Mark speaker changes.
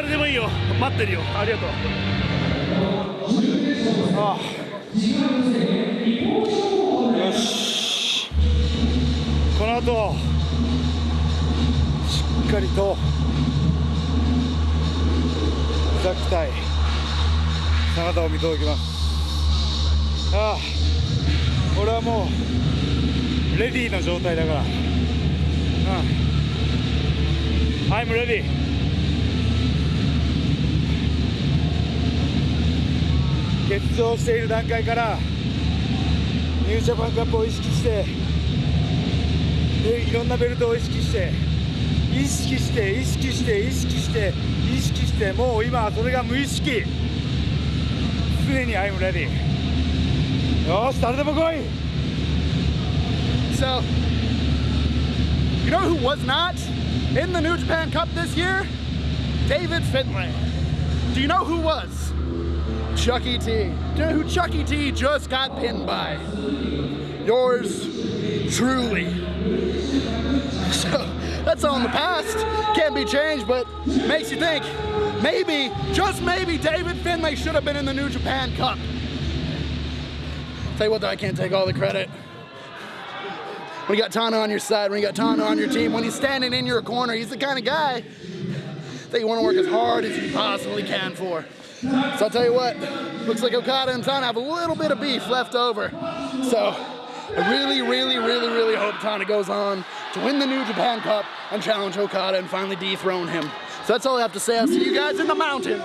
Speaker 1: 誰でもいいよ。待ってるよ。ありがとう。ああ。よし。この後しっかりとザきたい。姿を見届けます。ああ。俺はもうレディーな状態だから。うん I'm ready 欠場している段階からニュージャパンカップを意識してでいろんなベルトを意識して意識して意識して意識して意識してもう今それが無意識常に I'm ready よし誰でも来い
Speaker 2: So, you know who was not in the New Japan Cup this year? David Finlay. Do you know who was? Chucky T. Know who Chucky T just got pinned by? Yours truly. So, that's all in the past. Can't be changed, but makes you think maybe, just maybe, David Finlay should have been in the New Japan Cup. Tell you what, though, I can't take all the credit. When you got Tana on your side, when you got Tana on your team, when he's standing in your corner, he's the kind of guy that you want to work as hard as you possibly can for. So I'll tell you what, looks like Okada and Tana have a little bit of beef left over. So I really, really, really, really hope Tana goes on to win the New Japan Cup and challenge Okada and finally dethrone him. So that's all I have to say. I'll see you guys in the mountains.